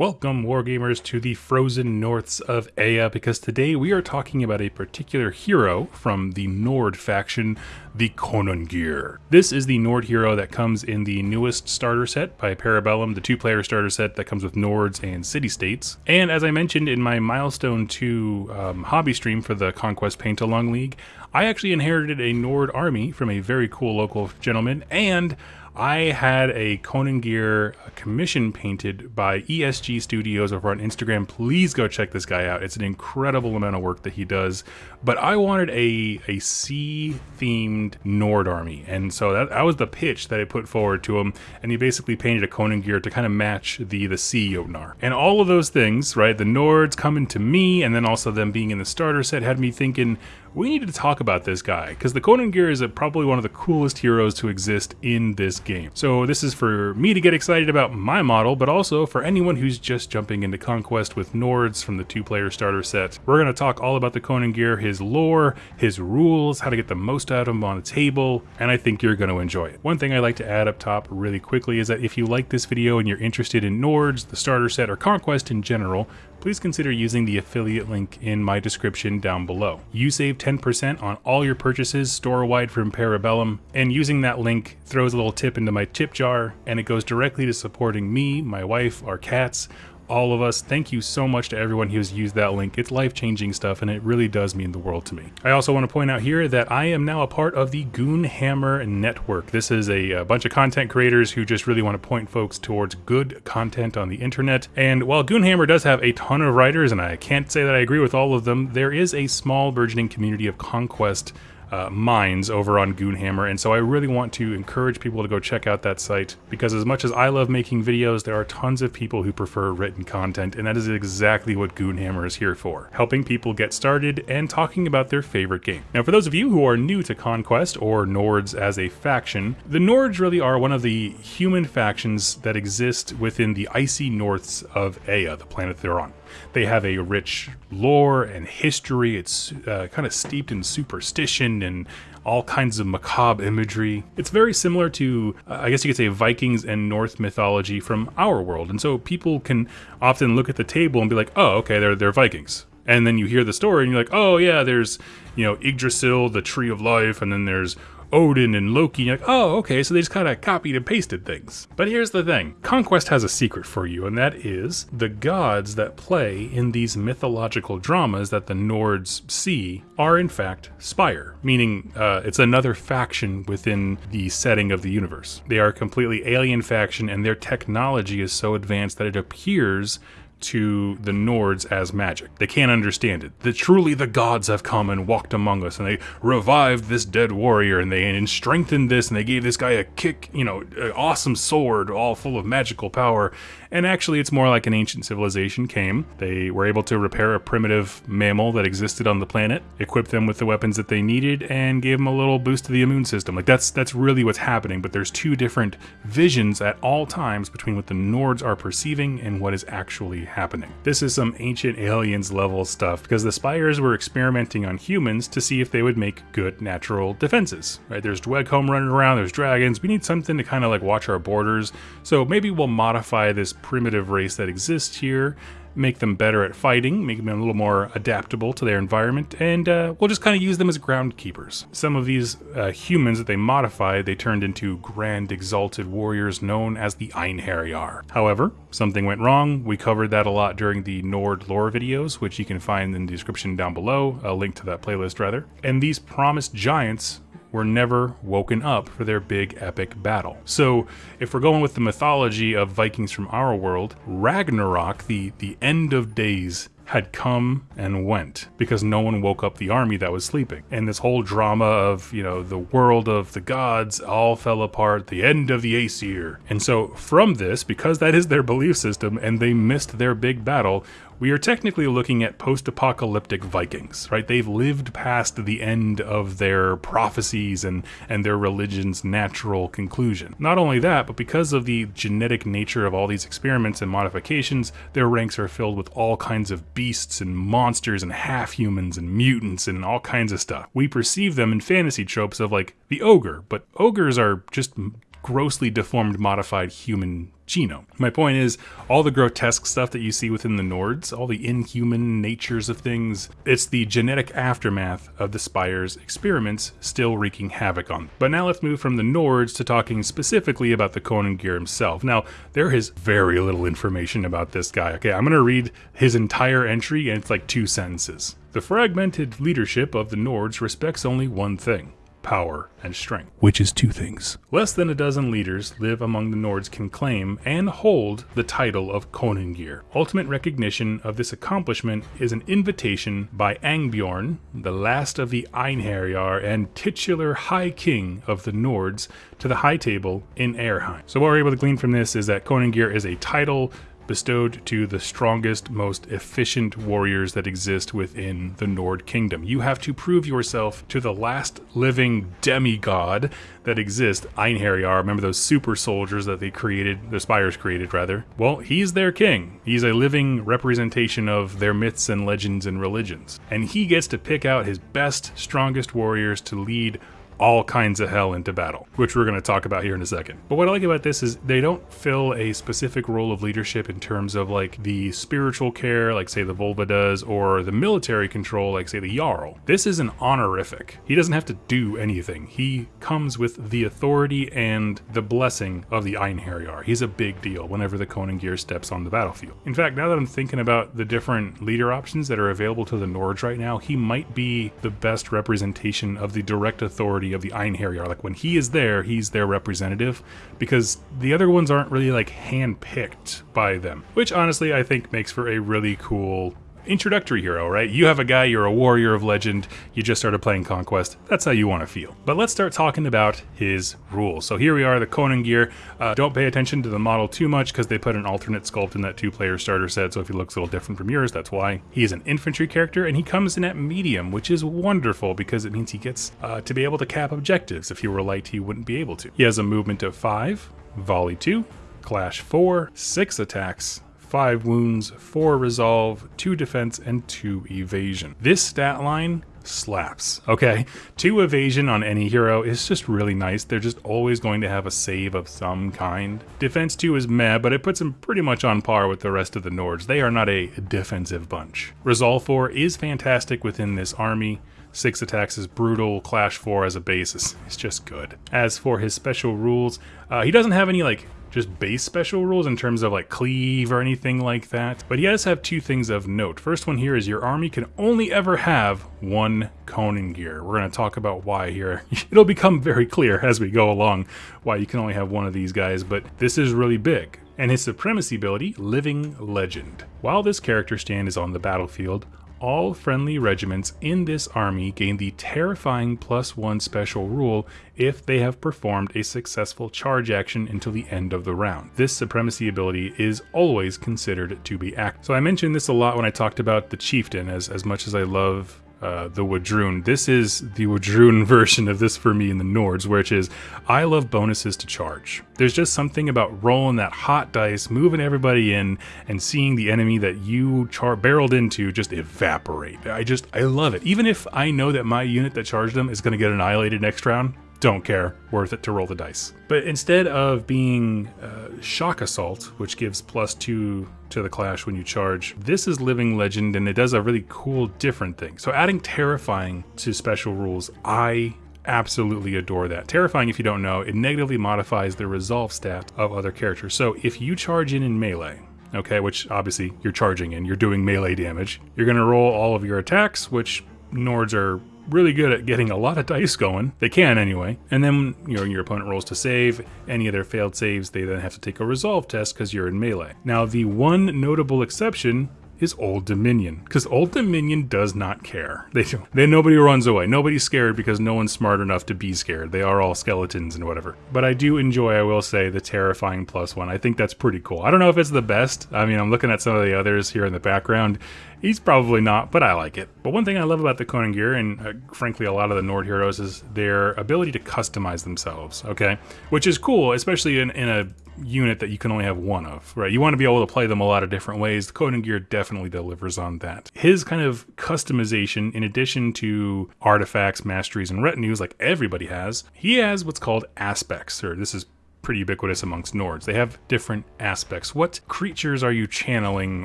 Welcome, Wargamers, to the frozen norths of Ea, because today we are talking about a particular hero from the Nord faction, the Konungr. This is the Nord hero that comes in the newest starter set by Parabellum, the two-player starter set that comes with Nords and City-States. And as I mentioned in my Milestone 2 um, hobby stream for the Conquest Paint-Along League, I actually inherited a Nord army from a very cool local gentleman, and I had a Konungr commission painted by ESG Studios over on Instagram. Please go check this guy out. It's an incredible amount of work that he does. But I wanted a, a sea themed Nord army. And so that, that was the pitch that I put forward to him. And he basically painted a Konungr to kind of match the, the sea Jotnar. And all of those things, right? The Nords coming to me, and then also them being in the starter set had me thinking, we needed to talk about this guy because the Konungr is a, probably one of the coolest heroes to exist in this game. So this is for me to get excited about my model, but also for anyone who's just jumping into Conquest with Nords from the two-player starter set. We're going to talk all about the Konungr, his lore, his rules, how to get the most out of him on the table, and I think you're going to enjoy it. One thing I like to add up top really quickly is that if you like this video and you're interested in Nords, the starter set, or Conquest in general, please consider using the affiliate link in my description down below. You save 10% on all your purchases store-wide from Parabellum, and using that link throws a little tip into my tip jar, and it goes directly to supporting me, my wife, our cats, all of us. Thank you so much to everyone who has used that link. It's life-changing stuff and it really does mean the world to me. I also want to point out here that I am now a part of the Goonhammer Network. This is a, a bunch of content creators who just really want to point folks towards good content on the internet. And while Goonhammer does have a ton of writers, and I can't say that I agree with all of them, there is a small burgeoning community of conquest uh, minds over on Goonhammer, and so I really want to encourage people to go check out that site because as much as I love making videos, there are tons of people who prefer written content, and that is exactly what Goonhammer is here for, helping people get started and talking about their favorite game. Now, for those of you who are new to Conquest or Nords as a faction, the Nords really are one of the human factions that exist within the icy norths of Ea, the planet they're on. They have a rich lore and history. It's uh, kind of steeped in superstition and all kinds of macabre imagery. It's very similar to, uh, I guess you could say, Vikings and Norse mythology from our world. And so people can often look at the table and be like, oh, okay, they're, they're Vikings. And then you hear the story and you're like, oh, yeah, there's, you know, Yggdrasil, the tree of life, and then there's Odin and Loki. You're like, oh, okay, so they just kind of copied and pasted things. But here's the thing Conquest has a secret for you, and that is the gods that play in these mythological dramas that the Nords see are, in fact, Spire, meaning uh, it's another faction within the setting of the universe. They are a completely alien faction, and their technology is so advanced that it appears to the Nords as magic. They can't understand it. That truly the gods have come and walked among us, and they revived this dead warrior, and they and strengthened this, and they gave this guy a kick, you know, awesome sword, all full of magical power. And actually, it's more like an ancient civilization came. They were able to repair a primitive mammal that existed on the planet, equip them with the weapons that they needed, and gave them a little boost to the immune system. Like that's that's really what's happening. But there's two different visions at all times between what the Nords are perceiving and what is actually happening. This is some ancient aliens level stuff because the Spires were experimenting on humans to see if they would make good natural defenses, right? There's Dweghom running around, there's dragons, we need something to kind of like watch our borders. So maybe we'll modify this primitive race that exists here make them better at fighting, make them a little more adaptable to their environment, and uh, we'll just kind of use them as groundkeepers. Some of these uh, humans that they modified, they turned into grand exalted warriors known as the Einherjar. However, something went wrong. We covered that a lot during the Nord lore videos, which you can find in the description down below, a link to that playlist rather. And these promised giants were never woken up for their big epic battle. So if we're going with the mythology of Vikings from our world, Ragnarok, the, the end of days, had come and went because no one woke up the army that was sleeping. And this whole drama of, you know, the world of the gods all fell apart, the end of the Aesir. And so from this, because that is their belief system and they missed their big battle, we are technically looking at post-apocalyptic Vikings, right? They've lived past the end of their prophecies and, and their religion's natural conclusion. Not only that, but because of the genetic nature of all these experiments and modifications, their ranks are filled with all kinds of beasts and monsters and half-humans and mutants and all kinds of stuff. We perceive them in fantasy tropes of like the ogre, but ogres are just grossly deformed modified human genome. My point is, all the grotesque stuff that you see within the Nords, all the inhuman natures of things, it's the genetic aftermath of the Spire's experiments still wreaking havoc on them. But now let's move from the Nords to talking specifically about the Konungr himself. Now, there is very little information about this guy. Okay, I'm to read his entire entry, and it's like two sentences. The fragmented leadership of the Nords respects only one thing power, and strength, which is two things. Less than a dozen leaders live among the Nords can claim and hold the title of Konungr. Ultimate recognition of this accomplishment is an invitation by Angbjorn, the last of the Einherjar and titular High King of the Nords, to the High Table in Airheim. So what we're able to glean from this is that Konungr is a title bestowed to the strongest, most efficient warriors that exist within the Nord Kingdom. You have to prove yourself to the last living demigod that exists, Einherjar. Remember those super soldiers that they created, the Spires created, rather? Well, he's their king. He's a living representation of their myths and legends and religions. And he gets to pick out his best, strongest warriors to lead all kinds of hell into battle, which we're going to talk about here in a second. But what I like about this is they don't fill a specific role of leadership in terms of like the spiritual care, like say the Volva does, or the military control, like say the Jarl. This is an honorific. He doesn't have to do anything. He comes with the authority and the blessing of the Einherjar. He's a big deal whenever the Konungr steps on the battlefield. In fact, now that I'm thinking about the different leader options that are available to the Nords right now, he might be the best representation of the direct authority of the Einherjar. Like when he is there, he's their representative because the other ones aren't really like handpicked by them, which honestly I think makes for a really cool introductory hero, right? You have a guy, you're a warrior of legend, you just started playing Conquest, that's how you want to feel. But let's start talking about his rules. So here we are, the Konungr. Uh, don't pay attention to the model too much because they put an alternate sculpt in that two-player starter set, so if he looks a little different from yours, that's why. He is an infantry character, and he comes in at medium, which is wonderful because it means he gets uh, to be able to cap objectives. If he were light, he wouldn't be able to. He has a movement of 5, volley 2, clash 4, 6 attacks, 5 wounds, 4 resolve, 2 defense, and 2 evasion. This stat line slaps, okay? 2 evasion on any hero is just really nice. They're just always going to have a save of some kind. Defense 2 is meh, but it puts them pretty much on par with the rest of the Nords. They are not a defensive bunch. Resolve 4 is fantastic within this army. 6 attacks is brutal, Clash 4 as a base is, is just good. As for his special rules, uh, he doesn't have any like just base special rules in terms of like cleave or anything like that. But he does have two things of note. First one here is your army can only ever have one Konungr. We're going to talk about why here. It'll become very clear as we go along why you can only have one of these guys, but this is really big. And his supremacy ability, Living Legend. While this character stand is on the battlefield, all friendly regiments in this army gain the terrifying plus one special rule if they have performed a successful charge action until the end of the round. This supremacy ability is always considered to be active. So I mentioned this a lot when I talked about the chieftain, as, as much as I love uh, the Wadrun. This is the Wadrun version of this for me in the Nords, which is I love bonuses to charge. There's just something about rolling that hot dice, moving everybody in, and seeing the enemy that you char- barreled into just evaporate. I just, I love it. Even if I know that my unit that charged them is going to get annihilated next round, don't care, worth it to roll the dice. But instead of being uh, Shock Assault, which gives plus two to the Clash when you charge, this is Living Legend and it does a really cool different thing. So adding Terrifying to special rules, I absolutely adore that. Terrifying, if you don't know, it negatively modifies the resolve stat of other characters. So if you charge in in melee, okay, which obviously you're charging in, you're doing melee damage, you're going to roll all of your attacks, which Nords are really good at getting a lot of dice going. They can anyway. And then you know your opponent rolls to save. Any of their failed saves, they then have to take a resolve test because you're in melee. Now the one notable exception is Old Dominion, because Old Dominion does not care. They do. Then nobody runs away. Nobody's scared because no one's smart enough to be scared. They are all skeletons and whatever. But I do enjoy, I will say, the terrifying plus one. I think that's pretty cool. I don't know if it's the best. I mean, I'm looking at some of the others here in the background. He's probably not, but I like it. But one thing I love about the Konungr, and uh, frankly a lot of the Nord heroes, is their ability to customize themselves, okay? Which is cool, especially in, in a unit that you can only have one of, right? You want to be able to play them a lot of different ways. The Konungr definitely delivers on that. His kind of customization, in addition to artifacts, masteries, and retinues like everybody has, he has what's called aspects, or this is pretty ubiquitous amongst Nords. They have different aspects. What creatures are you channeling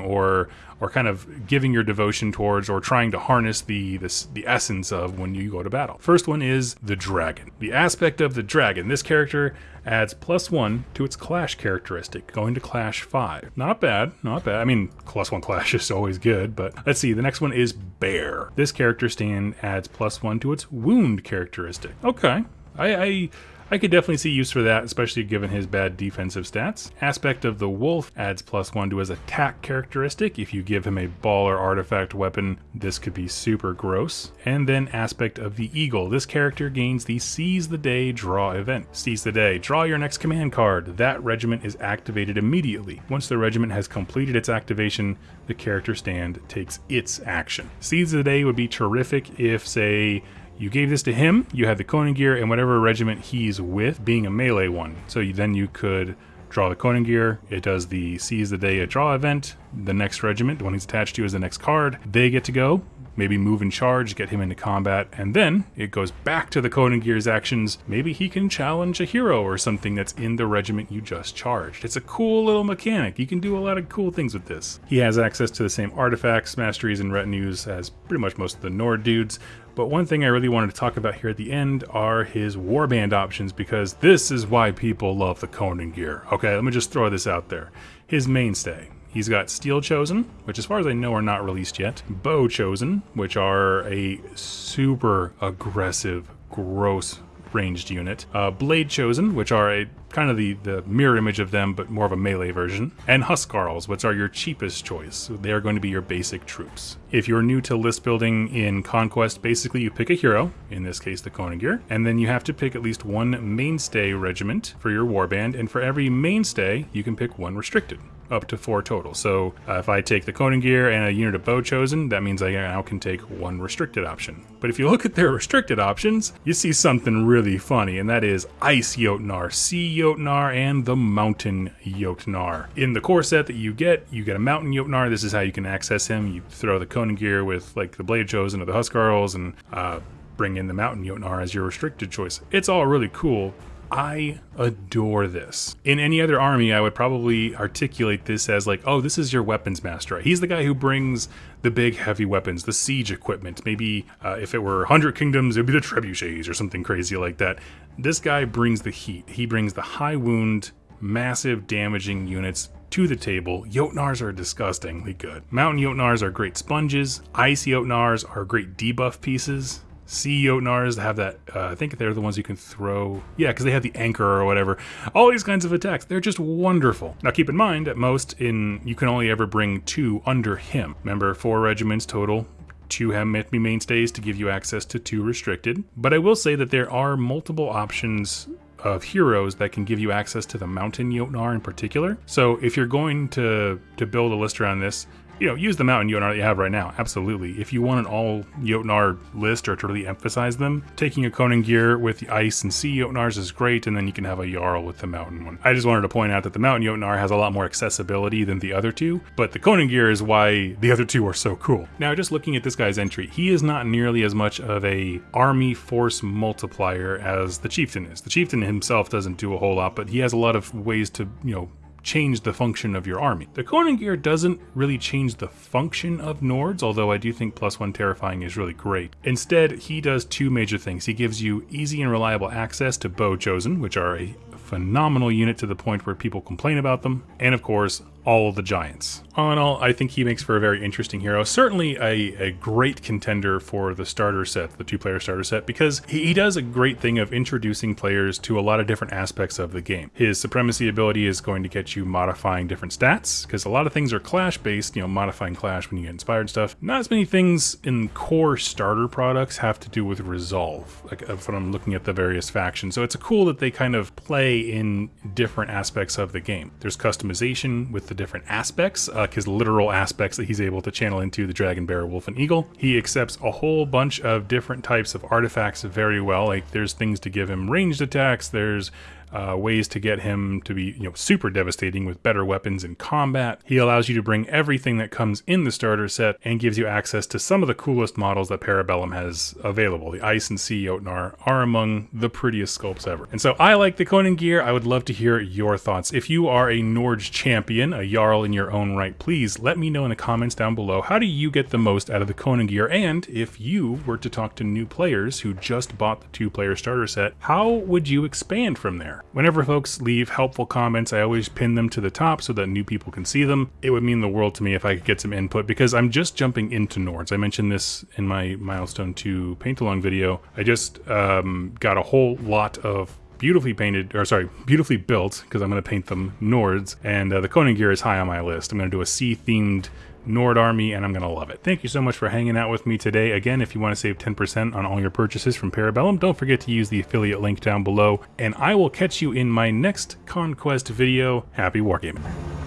or or kind of giving your devotion towards or trying to harness the this, the essence of when you go to battle? First one is the dragon. The aspect of the dragon. This character adds plus one to its clash characteristic, going to clash five. Not bad, not bad. I mean, plus one clash is always good, but let's see. The next one is bear. This character stand adds plus one to its wound characteristic. Okay, I, I I could definitely see use for that, especially given his bad defensive stats. Aspect of the Wolf adds plus one to his attack characteristic. If you give him a ball or artifact weapon, this could be super gross. And then Aspect of the Eagle. This character gains the Seize the Day draw event. Seize the Day, draw your next command card. That regiment is activated immediately. Once the regiment has completed its activation, the character stand takes its action. Seize the Day would be terrific if, say, you gave this to him, you had the Konungr, and whatever regiment he's with being a melee one. So you, then you could draw the Konungr, it does the Seize the Day a draw event, the next regiment, the one he's attached to is the next card, they get to go, maybe move and charge, get him into combat, and then it goes back to the Konungr's actions. Maybe he can challenge a hero or something that's in the regiment you just charged. It's a cool little mechanic. You can do a lot of cool things with this. He has access to the same artifacts, masteries, and retinues as pretty much most of the Nord dudes, but one thing I really wanted to talk about here at the end are his warband options because this is why people love the Konungr. Okay, let me just throw this out there. His mainstay. He's got Steel Chosen, which as far as I know are not released yet. Bow Chosen, which are a super aggressive, gross ranged unit. Uh, Blade Chosen, which are a kind of the, the mirror image of them, but more of a melee version. And Huskarls, which are your cheapest choice. They are going to be your basic troops. If you're new to list building in Conquest, basically you pick a hero, in this case the Konungr, and then you have to pick at least one mainstay regiment for your warband, and for every mainstay, you can pick one restricted up to four total. So uh, if I take the Konungr and a unit of bow chosen, that means I now can take one restricted option. But if you look at their restricted options, you see something really funny, and that is Ice Jotnar, Sea Jotnar, and the Mountain Jotnar. In the core set that you get, you get a Mountain Jotnar. This is how you can access him. You throw the Konungr with like the Blade Chosen or the Huskarls and uh, bring in the Mountain Jotnar as your restricted choice. It's all really cool, I adore this. In any other army, I would probably articulate this as like, oh, this is your weapons master. He's the guy who brings the big heavy weapons, the siege equipment. Maybe uh, if it were 100 Kingdoms, it would be the trebuchets or something crazy like that. This guy brings the heat. He brings the high wound, massive damaging units to the table. Jotnars are disgustingly good. Mountain Jotnars are great sponges. Ice Jotnars are great debuff pieces. Sea Jotnars have that, uh, I think they're the ones you can throw. Yeah, because they have the anchor or whatever. All these kinds of attacks, they're just wonderful. Now keep in mind, at most, in you can only ever bring two under him. Remember, four regiments total, two have be mainstays to give you access to two restricted. But I will say that there are multiple options of heroes that can give you access to the Mountain Jotnar in particular. So if you're going to, to build a list around this, you know, use the mountain Jotnar that you have right now. Absolutely. If you want an all Jotnar list or to really emphasize them, taking a Konungr with the ice and sea Jotnars is great, and then you can have a Jarl with the mountain one. I just wanted to point out that the mountain Jotnar has a lot more accessibility than the other two, but the Konungr is why the other two are so cool. Now, just looking at this guy's entry, he is not nearly as much of a army force multiplier as the chieftain is. The chieftain himself doesn't do a whole lot, but he has a lot of ways to, you know, change the function of your army. The Konungr doesn't really change the function of Nords, although I do think plus one terrifying is really great. Instead, he does two major things. He gives you easy and reliable access to Bow Chosen, which are a phenomenal unit to the point where people complain about them, and of course, all the giants. All in all, I think he makes for a very interesting hero. Certainly a, a great contender for the starter set, the two-player starter set, because he, he, does a great thing of introducing players to a lot of different aspects of the game. His supremacy ability is going to get you modifying different stats, because a lot of things are clash-based, you know, modifying clash when you get inspired stuff. Not as many things in core starter products have to do with resolve, like uh, when I'm looking at the various factions. So it's cool that they kind of play in different aspects of the game. There's customization with the different aspects, uh, his literal aspects that he's able to channel into the dragon, bear, wolf, and eagle. He accepts a whole bunch of different types of artifacts very well. Like there's things to give him ranged attacks, there's uh, ways to get him to be you know super devastating with better weapons in combat. He allows you to bring everything that comes in the starter set and gives you access to some of the coolest models that Parabellum has available. The Ice and Sea Jotnar are among the prettiest sculpts ever. And so I like the Konungr. I would love to hear your thoughts. If you are a Norge champion, a Jarl in your own right, please let me know in the comments down below how do you get the most out of the Konungr? and if you were to talk to new players who just bought the two-player starter set, how would you expand from there? Whenever folks leave helpful comments, I always pin them to the top so that new people can see them. It would mean the world to me if I could get some input because I'm just jumping into Nords. I mentioned this in my Milestone 2 paint along video. I just um, got a whole lot of beautifully painted, or sorry, beautifully built, because I'm going to paint them Nords, and uh, the gear is high on my list. I'm going to do a sea-themed Nord Army, and I'm going to love it. Thank you so much for hanging out with me today. Again, if you want to save 10% on all your purchases from Parabellum, don't forget to use the affiliate link down below, and I will catch you in my next Conquest video. Happy Wargaming!